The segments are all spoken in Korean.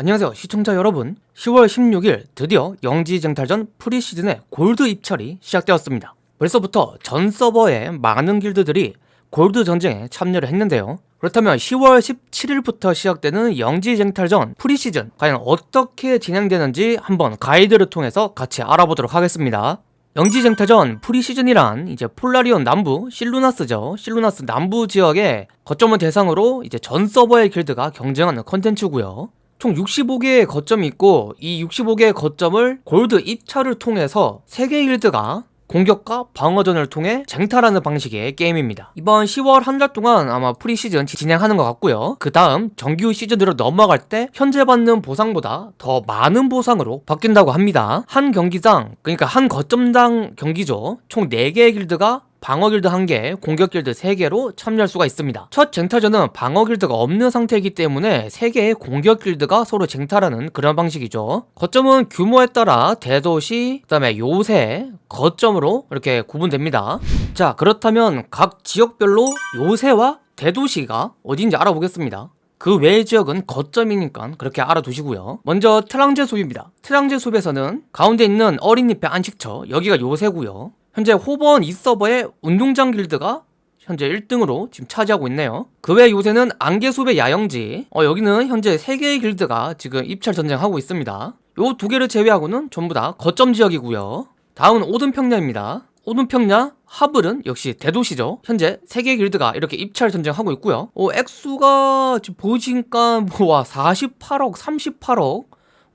안녕하세요 시청자 여러분. 10월 16일 드디어 영지쟁탈전 preseason의 골드 입찰이 시작되었습니다. 벌써부터 전 서버의 많은 길드들이 골드 전쟁에 참여를 했는데요. 그렇다면 10월 17일부터 시작되는 영지쟁탈전 프리시즌 과연 어떻게 진행되는지 한번 가이드를 통해서 같이 알아보도록 하겠습니다. 영지쟁탈전 preseason이란 이제 폴라리온 남부 실루나스죠. 실루나스 남부 지역의 거점을 대상으로 이제 전 서버의 길드가 경쟁하는 컨텐츠고요 총 65개의 거점이 있고 이 65개의 거점을 골드 입찰을 통해서 3개 길드가 공격과 방어전을 통해 쟁탈하는 방식의 게임입니다. 이번 10월 한 달 동안 아마 프리시즌 진행하는 것 같고요. 그 다음 정규 시즌으로 넘어갈 때 현재 받는 보상보다 더 많은 보상으로 바뀐다고 합니다. 한 경기당 그러니까 한 거점당 경기죠. 총 4개의 길드가 방어 길드 1개, 공격 길드 3개로 참여할 수가 있습니다. 첫 쟁탈전은 방어 길드가 없는 상태이기 때문에 3개의 공격 길드가 서로 쟁탈하는 그런 방식이죠. 거점은 규모에 따라 대도시, 그 다음에 요새, 거점으로 이렇게 구분됩니다. 자 그렇다면 각 지역별로 요새와 대도시가 어딘지 알아보겠습니다. 그 외의 지역은 거점이니까 그렇게 알아두시고요 먼저 트랑제 숲입니다 트랑제 숲에서는 가운데 있는 어린잎의 안식처 여기가 요새고요 현재 호번 2서버의 운동장 길드가 현재 1등으로 지금 차지하고 있네요. 그 외 요새는 안개숲의 야영지. 어, 여기는 현재 3개의 길드가 지금 입찰 전쟁하고 있습니다. 요 두 개를 제외하고는 전부 다 거점 지역이고요. 다음은 오든평야입니다. 오든평야 하블은 역시 대도시죠. 현재 3개 길드가 이렇게 입찰 전쟁하고 있고요. 어, 액수가 지금 보시니까 뭐와 48억 38억.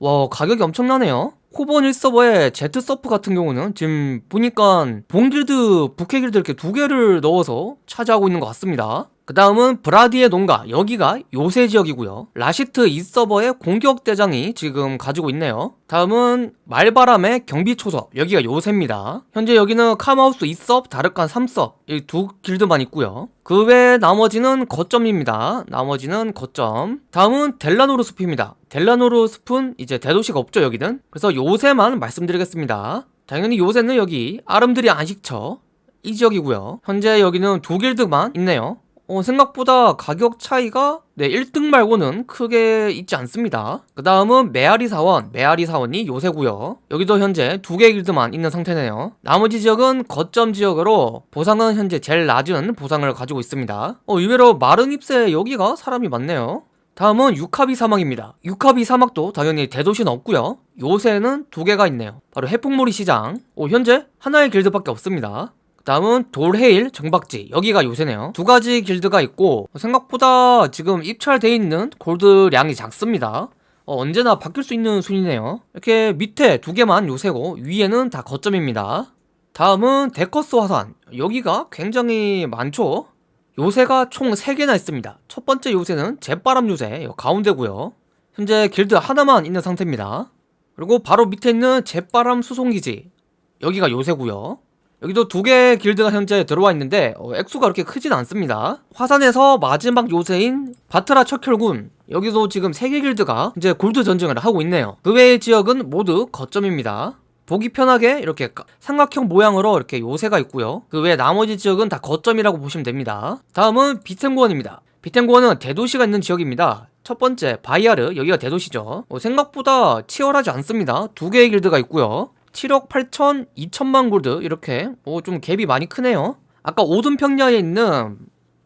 와 가격이 엄청나네요 코본 1서버에 제트서프 같은 경우는 지금 보니까 본길드, 북해길드 이렇게 두 개를 넣어서 차지하고 있는 것 같습니다 그 다음은 브라디의 농가 여기가 요새 지역이고요. 라시트 2서버의 공격대장이 지금 가지고 있네요. 다음은 말바람의 경비초소 여기가 요새입니다. 현재 여기는 카마우스 2섭, 다르칸 3섭 이 두 길드만 있고요. 그 외 나머지는 거점입니다. 나머지는 거점. 다음은 델라노르 숲입니다. 델라노르 숲은 이제 대도시가 없죠 여기는. 그래서 요새만 말씀드리겠습니다. 당연히 요새는 여기 아름드리 안식처 이 지역이고요. 현재 여기는 두 길드만 있네요 어, 생각보다 가격 차이가 네 1등 말고는 크게 있지 않습니다. 그 다음은 메아리 사원. 메아리 사원이 요새고요. 여기도 현재 두개 길드만 있는 상태네요. 나머지 지역은 거점 지역으로 보상은 현재 제일 낮은 보상을 가지고 있습니다. 어, 의외로 마른 잎새 여기가 사람이 많네요. 다음은 유카비 사막입니다. 유카비 사막도 당연히 대도시는 없고요. 요새는 두 개가 있네요. 바로 해풍몰이 시장. 오, 현재 하나의 길드밖에 없습니다 다음은 돌헤일 정박지. 여기가 요새네요. 두 가지 길드가 있고 생각보다 지금 입찰돼 있는 골드량이 작습니다. 어, 언제나 바뀔 수 있는 순이네요. 이렇게 밑에 두 개만 요새고 위에는 다 거점입니다. 다음은 데커스 화산. 여기가 굉장히 많죠? 요새가 총 3개나 있습니다. 첫 번째 요새는 jet바람 요새 가운데고요. 현재 길드 하나만 있는 상태입니다. 그리고 바로 밑에 있는 jet바람 수송기지. 여기가 요새고요 여기도 두 개의 길드가 현재 들어와 있는데 어, 액수가 그렇게 크진 않습니다. 화산에서 마지막 요새인 바트라 척혈군 여기도 지금 세 개 길드가 이제 골드 전쟁을 하고 있네요. 그 외의 지역은 모두 거점입니다. 보기 편하게 이렇게 삼각형 모양으로 이렇게 요새가 있고요. 그 외 나머지 지역은 다 거점이라고 보시면 됩니다. 다음은 비템고원입니다. 비템고원은 대도시가 있는 지역입니다. 첫 번째 바이아르 여기가 대도시죠. 어, 생각보다 치열하지 않습니다. 두 개의 길드가 있고요 7억 8천 2천만 골드 이렇게 뭐좀 갭이 많이 크네요. 아까 오든 평야에 있는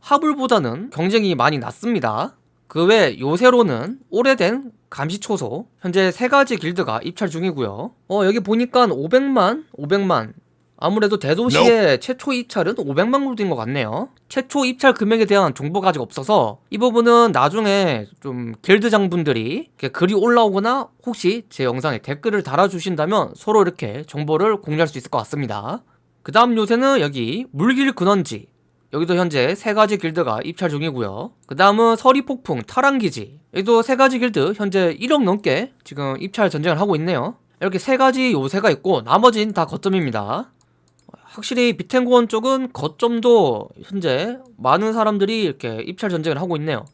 하불보다는 경쟁이 많이 낮습니다. 그 외 요새로는 오래된 감시초소 현재 세가지 길드가 입찰 중이고요. 어 여기 보니까 500만 500만 아무래도 대도시의 no. 최초 입찰은 500만 골드인 것 같네요. 최초 입찰 금액에 대한 정보가 아직 없어서 이 부분은 나중에 좀 길드장 분들이 글이 올라오거나 혹시 제 영상에 댓글을 달아주신다면 서로 이렇게 정보를 공유할 수 있을 것 같습니다. 그 다음 요새는 여기 물길 근원지. 여기도 현재 세가지 길드가 입찰 중이고요. 그 다음은 서리폭풍 타랑기지. 여기도 세가지 길드 현재 1억 넘게 지금 입찰 전쟁을 하고 있네요. 이렇게 세가지 요새가 있고 나머지는 다 거점입니다 확실히 비텐고원 쪽은 거점도 현재 많은 사람들이 이렇게 입찰 전쟁을 하고 있네요.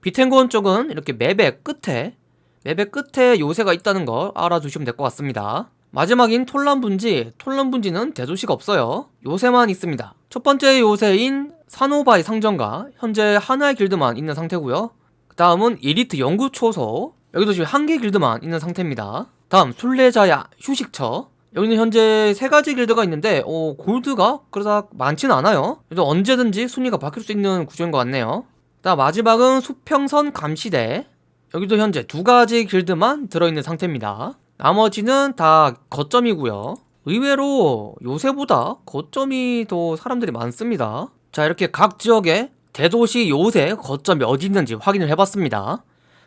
비텐고원 쪽은 이렇게 맵의 끝에 맵의 끝에 요새가 있다는 걸 알아두시면 될 것 같습니다. 마지막인 톨란분지 톨란분지는 대도시가 없어요. 요새만 있습니다. 첫 번째 요새인 사노바의 상점과 현재 하나의 길드만 있는 상태고요. 그 다음은 이리트 연구초소 여기도 지금 한 개 길드만 있는 상태입니다. 다음 순례자야 휴식처 여기는 현재 세 가지 길드가 있는데 어, 골드가 그러다 많지는 않아요. 그래도 언제든지 순위가 바뀔 수 있는 구조인 것 같네요. 다음 마지막은 수평선 감시대. 여기도 현재 두 가지 길드만 들어있는 상태입니다. 나머지는 다 거점이고요. 의외로 요새보다 거점이 더 사람들이 많습니다. 자 이렇게 각 지역에 대도시 요새 거점이 어디 있는지 확인을 해봤습니다.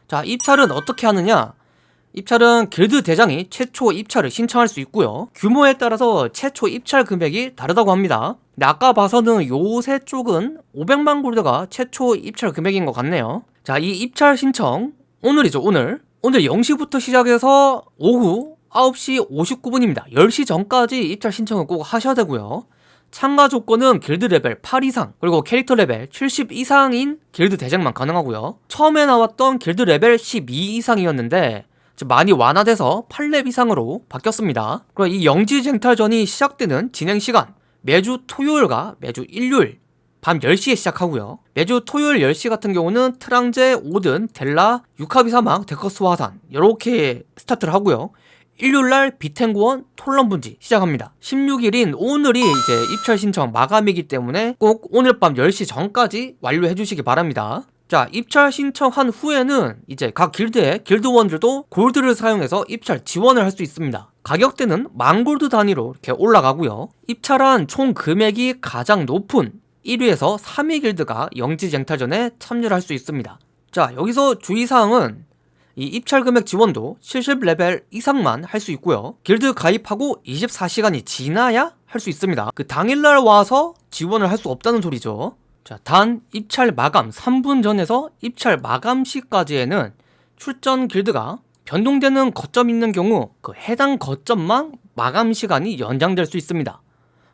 자 입찰은 어떻게 하느냐 입찰은 길드 대장이 최초 입찰을 신청할 수 있고요. 규모에 따라서 최초 입찰 금액이 다르다고 합니다. 근데 아까 봐서는 요새 쪽은 500만 골드가 최초 입찰 금액인 것 같네요. 자 이 입찰 신청 오늘이죠 오늘. 오늘 0시부터 시작해서 오후 9시 59분입니다. 10시 전까지 입찰 신청을 꼭 하셔야 되고요. 참가 조건은 길드 레벨 8 이상 그리고 캐릭터 레벨 70 이상인 길드 대장만 가능하고요. 처음에 나왔던 길드 레벨 12 이상이었는데 많이 완화돼서 8렙 이상으로 바뀌었습니다. 그리고 이 영지 쟁탈전이 시작되는 진행 시간 매주 토요일과 매주 일요일 밤 10시에 시작하고요. 매주 토요일 10시 같은 경우는 트랑제, 오든, 델라, 유카비 사막, 데커스 화산 이렇게 스타트를 하고요. 일요일날 비텐고원 톨런 분지 시작합니다. 16일인 오늘이 이제 입찰 신청 마감이기 때문에 꼭 오늘 밤 10시 전까지 완료해 주시기 바랍니다 자 입찰 신청한 후에는 이제 각 길드의 길드원들도 골드를 사용해서 입찰 지원을 할 수 있습니다. 가격대는 만골드 단위로 이렇게 올라가고요. 입찰한 총 금액이 가장 높은 1위에서 3위 길드가 영지쟁탈전에 참여를 할 수 있습니다. 자 여기서 주의사항은 이 입찰 금액 지원도 70레벨 이상만 할 수 있고요. 길드 가입하고 24시간이 지나야 할 수 있습니다. 그 당일날 와서 지원을 할 수 없다는 소리죠 자, 단 입찰 마감 3분 전에서 입찰 마감 시까지에는 출전 길드가 변동되는 거점 있는 경우 그 해당 거점만 마감 시간이 연장될 수 있습니다.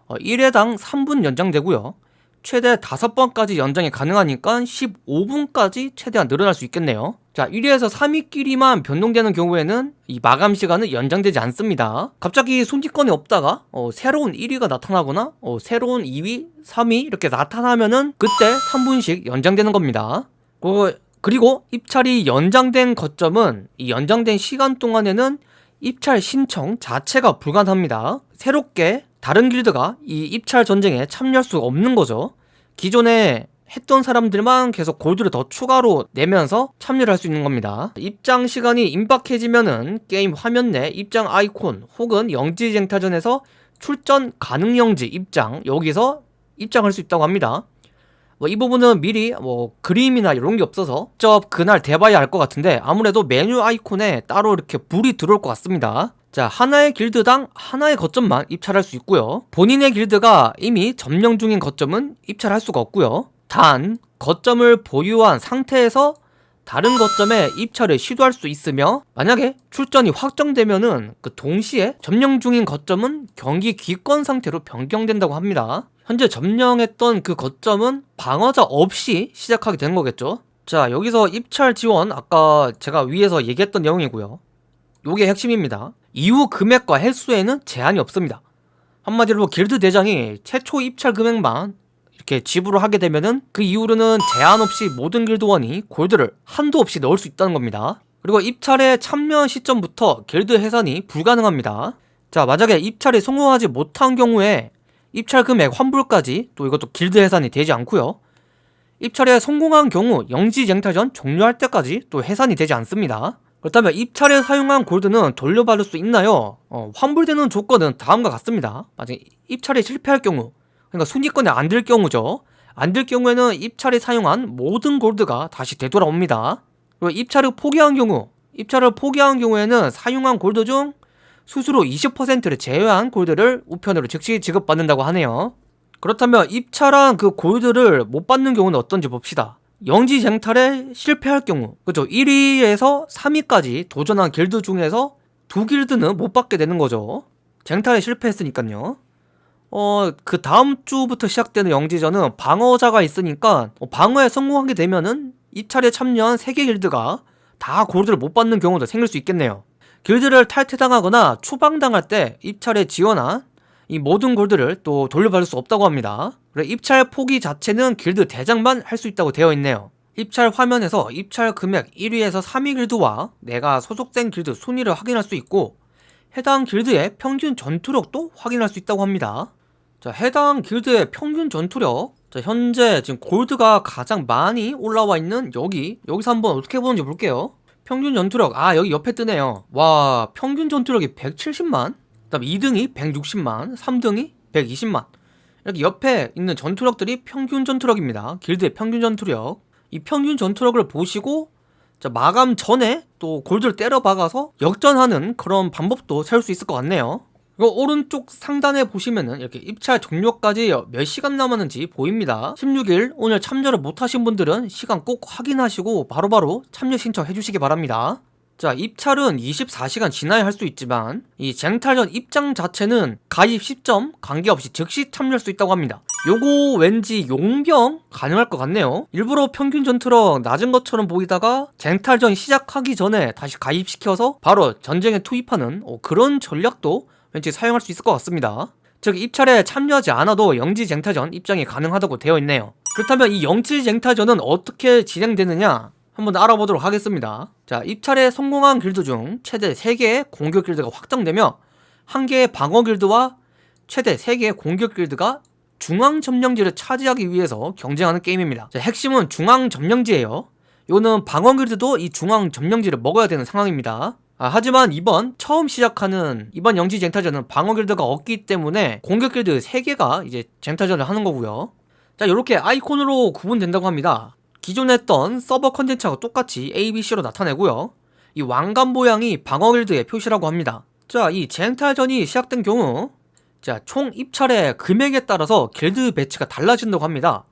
어, 1회당 3분 연장되고요. 최대 5번까지 연장이 가능하니까 15분까지 최대한 늘어날 수 있겠네요 자 1위에서 3위끼리만 변동되는 경우에는 이 마감 시간은 연장되지 않습니다. 갑자기 손짓권이 없다가 어, 새로운 1위가 나타나거나 어, 새로운 2위, 3위 이렇게 나타나면은 그때 3분씩 연장되는 겁니다. 그, 그리고 입찰이 연장된 거점은 이 연장된 시간 동안에는 입찰 신청 자체가 불가능합니다. 새롭게 다른 길드가 이 입찰 전쟁에 참여할 수 없는 거죠. 기존에 했던 사람들만 계속 골드를 더 추가로 내면서 참여를 할 수 있는 겁니다. 입장 시간이 임박해지면은 게임 화면 내 입장 아이콘 혹은 영지 쟁탈전에서 출전 가능 영지 입장 여기서 입장할 수 있다고 합니다. 뭐 이 부분은 미리 뭐 그림이나 이런 게 없어서 직접 그날 대봐야 알 것 같은데 아무래도 메뉴 아이콘에 따로 이렇게 불이 들어올 것 같습니다. 자 하나의 길드당 하나의 거점만 입찰할 수 있고요. 본인의 길드가 이미 점령 중인 거점은 입찰할 수가 없고요 단 거점을 보유한 상태에서 다른 거점에 입찰을 시도할 수 있으며 만약에 출전이 확정되면은 그 동시에 점령 중인 거점은 경기 기권 상태로 변경된다고 합니다. 현재 점령했던 그 거점은 방어자 없이 시작하게 되는 거겠죠? 자 여기서 입찰 지원 아까 제가 위에서 얘기했던 내용이고요. 요게 핵심입니다. 이후 금액과 횟수에는 제한이 없습니다. 한마디로 길드 대장이 최초 입찰 금액만 이렇게 지불을 하게 되면은 그 이후로는 제한 없이 모든 길드원이 골드를 한도 없이 넣을 수 있다는 겁니다. 그리고 입찰에 참여 시점부터 길드 해산이 불가능합니다. 자 만약에 입찰에 성공하지 못한 경우에 입찰 금액 환불까지 또 이것도 길드 해산이 되지 않고요. 입찰에 성공한 경우 영지 쟁탈전 종료할 때까지 또 해산이 되지 않습니다. 그렇다면 입찰에 사용한 골드는 돌려받을 수 있나요? 어, 환불되는 조건은 다음과 같습니다. 만약 입찰에 실패할 경우 그러니까 순위권에 안 들 경우죠. 안 들 경우에는 입찰에 사용한 모든 골드가 다시 되돌아옵니다. 그리고 입찰을 포기한 경우 입찰을 포기한 경우에는 사용한 골드 중 수수료 20%를 제외한 골드를 우편으로 즉시 지급받는다고 하네요. 그렇다면 입찰한 그 골드를 못 받는 경우는 어떤지 봅시다. 영지 쟁탈에 실패할 경우 그죠? 1위에서 3위까지 도전한 길드 중에서 두 길드는 못 받게 되는 거죠. 쟁탈에 실패했으니까요 어, 그 다음 주부터 시작되는 영지전은 방어자가 있으니까 어, 방어에 성공하게 되면은 입찰에 참여한 3개 길드가 다 골드를 못 받는 경우도 생길 수 있겠네요. 길드를 탈퇴당하거나 추방당할 때 입찰에 지원한 이 모든 골드를 또 돌려받을 수 없다고 합니다. 그래 입찰 포기 자체는 길드 대장만 할 수 있다고 되어 있네요. 입찰 화면에서 입찰 금액 1위에서 3위 길드와 내가 소속된 길드 순위를 확인할 수 있고 해당 길드의 평균 전투력도 확인할 수 있다고 합니다. 자, 해당 길드의 평균 전투력 자, 현재 지금 골드가 가장 많이 올라와 있는 여기 여기서 한번 어떻게 보는지 볼게요. 평균 전투력 아 여기 옆에 뜨네요. 와 평균 전투력이 170만 그 다음 2등이 160만 3등이 120만 이렇게 옆에 있는 전투력들이 평균 전투력입니다. 길드의 평균 전투력 이 평균 전투력을 보시고 자, 마감 전에 또 골드를 때려 박아서 역전하는 그런 방법도 세울 수 있을 것 같네요. 오른쪽 상단에 보시면은 이렇게 입찰 종료까지 몇 시간 남았는지 보입니다. 16일 오늘 참여를 못하신 분들은 시간 꼭 확인하시고 바로바로 참여 신청해 주시기 바랍니다. 자 입찰은 24시간 지나야 할 수 있지만 이 쟁탈전 입장 자체는 가입 시점 관계없이 즉시 참여할 수 있다고 합니다 요거 왠지 용병 가능할 것 같네요 일부러 평균 전투력 낮은 것처럼 보이다가 쟁탈전 시작하기 전에 다시 가입시켜서 바로 전쟁에 투입하는 어, 그런 전략도 왠지 사용할 수 있을 것 같습니다. 즉 입찰에 참여하지 않아도 영지 쟁탈전 입장이 가능하다고 되어 있네요. 그렇다면 이 영지 쟁탈전은 어떻게 진행되느냐 한번 알아보도록 하겠습니다. 자 입찰에 성공한 길드 중 최대 3개의 공격 길드가 확정되며 1개의 방어 길드와 최대 3개의 공격 길드가 중앙 점령지를 차지하기 위해서 경쟁하는 게임입니다. 자, 핵심은 중앙 점령지예요. 이거는 방어 길드도 이 중앙 점령지를 먹어야 되는 상황입니다 아, 하지만 이번 처음 시작하는 이번 영지 쟁탈전은 방어 길드가 없기 때문에 공격 길드 3개가 이제 쟁탈전을 하는 거고요. 자 이렇게 아이콘으로 구분된다고 합니다. 기존에 했던 서버 컨텐츠하고 똑같이 ABC로 나타내고요. 이 왕관 모양이 방어 길드의 표시라고 합니다. 자 이 쟁탈전이 시작된 경우 자 총 입찰의 금액에 따라서 길드 배치가 달라진다고 합니다.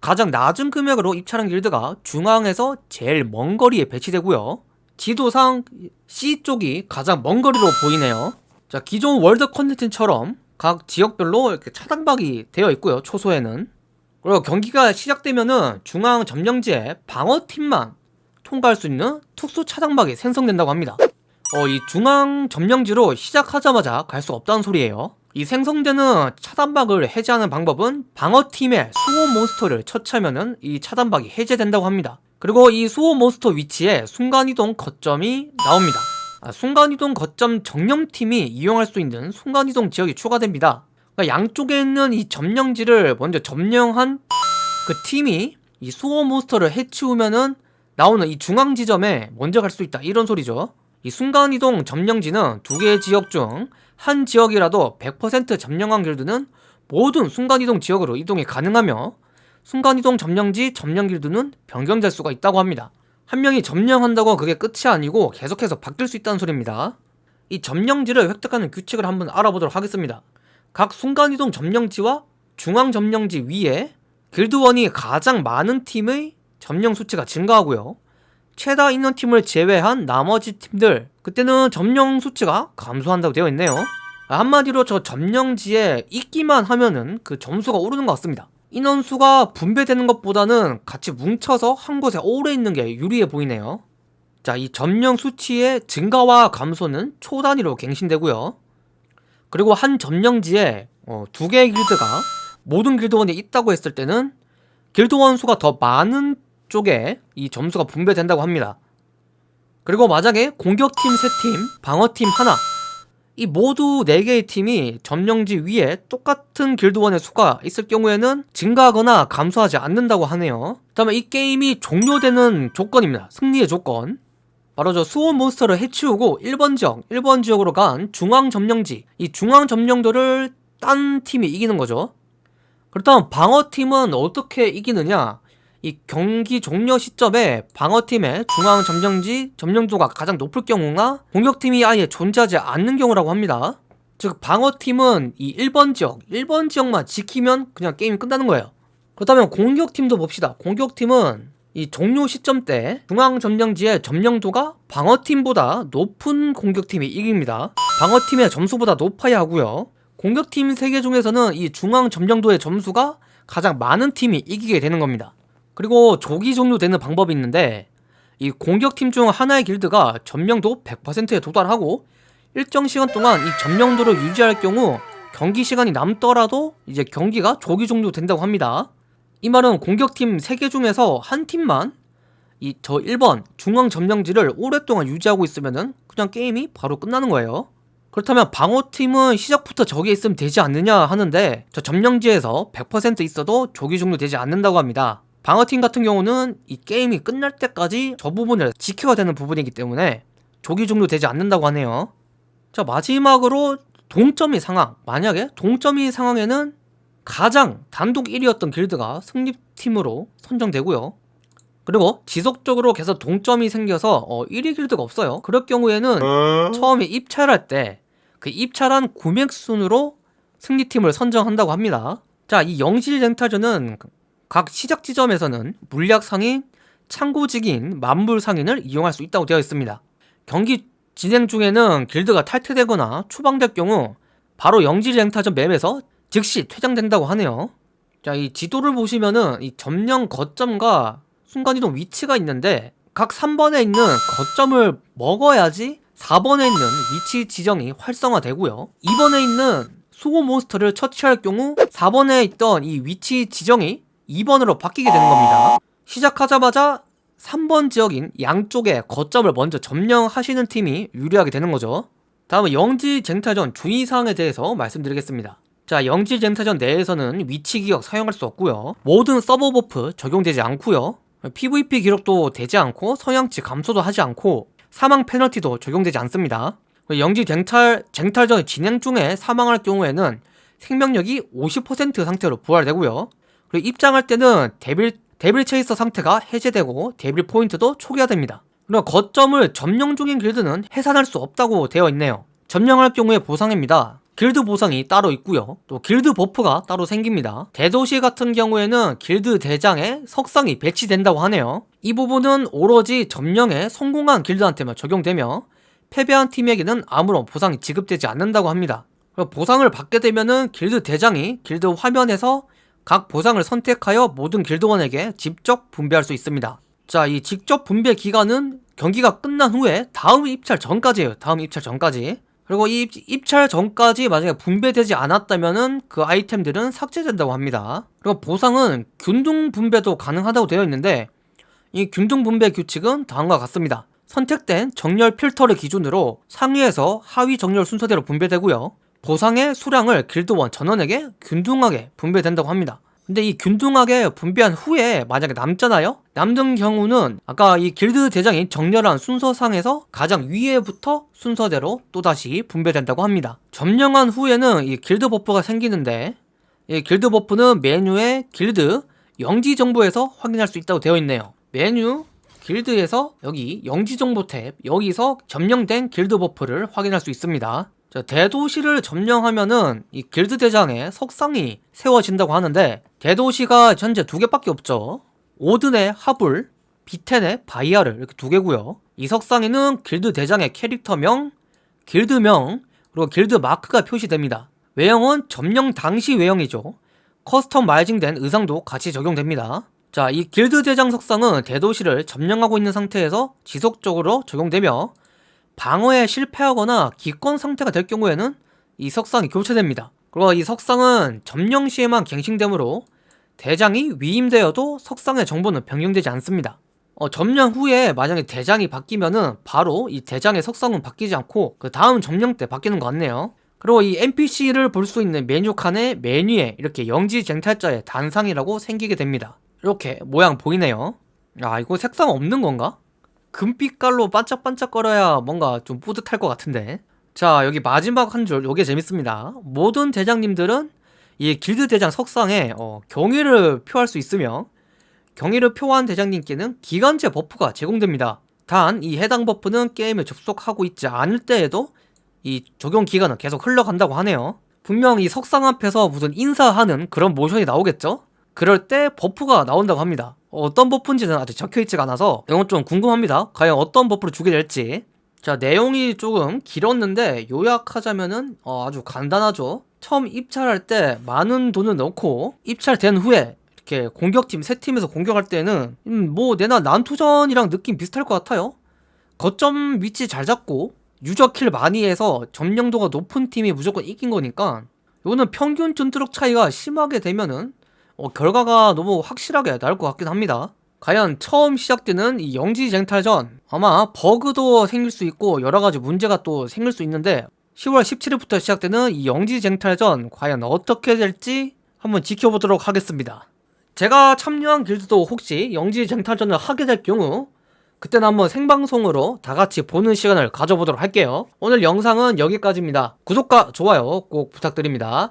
가장 낮은 금액으로 입찰한 길드가 중앙에서 제일 먼 거리에 배치되고요 지도상 C쪽이 가장 먼 거리로 보이네요. 자 기존 월드 컨텐츠처럼 각 지역별로 이렇게 차단막이 되어 있고요 초소에는. 그리고 경기가 시작되면은 중앙 점령지에 방어팀만 통과할 수 있는 특수 차단박이 생성된다고 합니다. 어, 이 중앙 점령지로 시작하자마자 갈 수 없다는 소리예요. 이 생성되는 차단박을 해제하는 방법은 방어팀의 수호 몬스터를 처치하면은 이 차단박이 해제된다고 합니다 그리고 이 수호 몬스터 위치에 순간이동 거점이 나옵니다. 아, 순간이동 거점 정령팀이 이용할 수 있는 순간이동 지역이 추가됩니다. 그러니까 양쪽에 있는 이 점령지를 먼저 점령한 그 팀이 이 수호 몬스터를 해치우면은 나오는 이 중앙 지점에 먼저 갈 수 있다. 이런 소리죠. 이 순간이동 점령지는 두 개의 지역 중 한 지역이라도 100% 점령한 길드는 모든 순간이동 지역으로 이동이 가능하며 순간이동 점령지 점령 길드는 변경될 수가 있다고 합니다. 한 명이 점령한다고 그게 끝이 아니고 계속해서 바뀔 수 있다는 소리입니다. 이 점령지를 획득하는 규칙을 한번 알아보도록 하겠습니다. 각 순간이동 점령지와 중앙 점령지 위에 길드원이 가장 많은 팀의 점령 수치가 증가하고요. 최다 인원 팀을 제외한 나머지 팀들 그때는 점령 수치가 감소한다고 되어 있네요. 한마디로 저 점령지에 있기만 하면은 그 점수가 오르는 것 같습니다 인원수가 분배되는 것보다는 같이 뭉쳐서 한 곳에 오래 있는 게 유리해 보이네요. 자 이 점령 수치의 증가와 감소는 초 단위로 갱신되고요. 그리고 한 점령지에 어, 두 개의 길드가 모든 길드원이 있다고 했을 때는 길드원 수가 더 많은 쪽에 이 점수가 분배된다고 합니다. 그리고 만약에 공격팀 3팀, 방어팀 하나 이 모두 4개의 팀이 점령지 위에 똑같은 길드원의 수가 있을 경우에는 증가하거나 감소하지 않는다고 하네요. 그 다음에 이 게임이 종료되는 조건입니다. 승리의 조건. 바로 저 수호 몬스터를 해치우고 1번 지역, 1번 지역으로 간 중앙 점령지. 이 중앙 점령도를 딴 팀이 이기는 거죠. 그렇다면 방어팀은 어떻게 이기느냐 이 경기 종료 시점에 방어팀의 중앙 점령지 점령도가 가장 높을 경우나 공격팀이 아예 존재하지 않는 경우라고 합니다. 즉 방어팀은 이 1번 지역, 1번 지역만 지키면 그냥 게임이 끝나는 거예요. 그렇다면 공격팀도 봅시다. 공격팀은 이 종료 시점 때 중앙 점령지의 점령도가 방어팀보다 높은 공격팀이 이깁니다. 방어팀의 점수보다 높아야 하고요. 공격팀 3개 중에서는 이 중앙 점령도의 점수가 가장 많은 팀이 이기게 되는 겁니다 그리고 조기 종료되는 방법이 있는데 이 공격팀 중 하나의 길드가 점령도 100%에 도달하고 일정 시간 동안 이 점령도를 유지할 경우 경기 시간이 남더라도 이제 경기가 조기 종료된다고 합니다 이 말은 공격팀 3개 중에서 한 팀만 이 저 1번 중앙 점령지를 오랫동안 유지하고 있으면은 그냥 게임이 바로 끝나는 거예요. 그렇다면 방어팀은 시작부터 저기에 있으면 되지 않느냐 하는데 저 점령지에서 100% 있어도 조기 종료되지 않는다고 합니다. 방어팀 같은 경우는 이 게임이 끝날 때까지 저 부분을 지켜야 되는 부분이기 때문에 조기 종료되지 않는다고 하네요. 자 마지막으로 동점이 상황 만약에 동점이 상황에는 가장 단독 1위였던 길드가 승리팀으로 선정되고요. 그리고 지속적으로 계속 동점이 생겨서 어, 1위 길드가 없어요. 그럴 경우에는 처음에 입찰할 때 그 입찰한 구맥 순으로 승리팀을 선정한다고 합니다. 자, 이 영실 쟁탈전은 각 시작 지점에서는 물약 상인, 창고 직인, 만물 상인을 이용할 수 있다고 되어 있습니다. 경기 진행 중에는 길드가 탈퇴되거나 추방될 경우 바로 영질 쟁탈전 맵에서 즉시 퇴장된다고 하네요. 자, 이 지도를 보시면은 이 점령 거점과 순간이동 위치가 있는데 각 3번에 있는 거점을 먹어야지 4번에 있는 위치 지정이 활성화되고요 2번에 있는 수호 몬스터를 처치할 경우 4번에 있던 이 위치 지정이 2번으로 바뀌게 되는 겁니다. 시작하자마자 3번 지역인 양쪽에 거점을 먼저 점령하시는 팀이 유리하게 되는 거죠. 다음은 영지 쟁탈전 주의사항에 대해서 말씀드리겠습니다. 자 영지 쟁탈전 내에서는 위치 기억 사용할 수 없고요. 모든 서버 버프 적용되지 않고요. PVP 기록도 되지 않고 성향치 감소도 하지 않고 사망 페널티도 적용되지 않습니다. 영지 쟁탈, 쟁탈전 진행 중에 사망할 경우에는 생명력이 50% 상태로 부활되고요. 그리고 입장할 때는 데빌, 데빌 체이서 상태가 해제되고 데빌 포인트도 초기화됩니다. 그리고 거점을 점령 중인 길드는 해산할 수 없다고 되어 있네요. 점령할 경우에 보상입니다. 길드 보상이 따로 있고요 또 길드 버프가 따로 생깁니다 대도시 같은 경우에는 길드 대장의 석상이 배치된다고 하네요 이 부분은 오로지 점령에 성공한 길드한테만 적용되며 패배한 팀에게는 아무런 보상이 지급되지 않는다고 합니다 보상을 받게 되면은 길드 대장이 길드 화면에서 각 보상을 선택하여 모든 길드원에게 직접 분배할 수 있습니다 자 이 직접 분배 기간은 경기가 끝난 후에 다음 입찰 전까지예요 다음 입찰 전까지 그리고 이 입찰 전까지 만약에 분배되지 않았다면은 그 아이템들은 삭제된다고 합니다. 그리고 보상은 균등 분배도 가능하다고 되어 있는데 이 균등 분배 규칙은 다음과 같습니다. 선택된 정렬 필터를 기준으로 상위에서 하위 정렬 순서대로 분배되고요. 보상의 수량을 길드원 전원에게 균등하게 분배된다고 합니다. 근데 이 균등하게 분배한 후에 만약에 남잖아요? 남는 경우는 아까 이 길드 대장이 정렬한 순서상에서 가장 위에부터 순서대로 또다시 분배된다고 합니다. 점령한 후에는 이 길드 버프가 생기는데 이 길드 버프는 메뉴에 길드 영지 정보에서 확인할 수 있다고 되어 있네요. 메뉴 길드에서 여기 영지 정보 탭 여기서 점령된 길드 버프를 확인할 수 있습니다. 자, 대도시를 점령하면은 이 길드 대장의 석상이 세워진다고 하는데 대도시가 현재 두 개밖에 없죠. 오든의 하불, 비텐의 바이아를 이렇게 두 개고요. 이 석상에는 길드 대장의 캐릭터명, 길드명, 그리고 길드 마크가 표시됩니다. 외형은 점령 당시 외형이죠. 커스터마이징된 의상도 같이 적용됩니다. 자, 이 길드 대장 석상은 대도시를 점령하고 있는 상태에서 지속적으로 적용되며 방어에 실패하거나 기권 상태가 될 경우에는 이 석상이 교체됩니다. 그리고 이 석상은 점령 시에만 갱신되므로 대장이 위임되어도 석상의 정보는 변경되지 않습니다. 어, 점령 후에 만약에 대장이 바뀌면은 바로 이 대장의 석상은 바뀌지 않고 그 다음 점령 때 바뀌는 것 같네요. 그리고 이 NPC를 볼 수 있는 메뉴 칸의 메뉴에 이렇게 영지 쟁탈자의 단상이라고 생기게 됩니다. 이렇게 모양 보이네요. 아 이거 색상 없는 건가? 금빛깔로 반짝반짝거려야 뭔가 좀 뿌듯할 것 같은데. 자 여기 마지막 한 줄 요게 재밌습니다. 모든 대장님들은 이 길드 대장 석상에 어, 경의를 표할 수 있으며 경의를 표한 대장님께는 기간제 버프가 제공됩니다. 단 이 해당 버프는 게임에 접속하고 있지 않을 때에도 이 적용 기간은 계속 흘러간다고 하네요. 분명 이 석상 앞에서 무슨 인사하는 그런 모션이 나오겠죠? 그럴 때 버프가 나온다고 합니다 어떤 버프인지는 아직 적혀있지가 않아서 이건 좀 궁금합니다. 과연 어떤 버프를 주게 될지. 자 내용이 조금 길었는데 요약하자면은 어, 아주 간단하죠. 처음 입찰할 때 많은 돈을 넣고 입찰된 후에 이렇게 공격팀 세 팀에서 공격할 때는 음, 뭐 내나 난투전이랑 느낌 비슷할 것 같아요. 거점 위치 잘 잡고 유저킬 많이 해서 점령도가 높은 팀이 무조건 이긴 거니까 이거는 평균 전투력 차이가 심하게 되면은 어, 결과가 너무 확실하게 나올 것 같긴 합니다. 과연 처음 시작되는 이 영지 쟁탈전 아마 버그도 생길 수 있고 여러가지 문제가 또 생길 수 있는데 10월 17일부터 시작되는 이 영지 쟁탈전 과연 어떻게 될지 한번 지켜보도록 하겠습니다. 제가 참여한 길드도 혹시 영지 쟁탈전을 하게 될 경우 그때는 한번 생방송으로 다 같이 보는 시간을 가져보도록 할게요. 오늘 영상은 여기까지입니다. 구독과 좋아요 꼭 부탁드립니다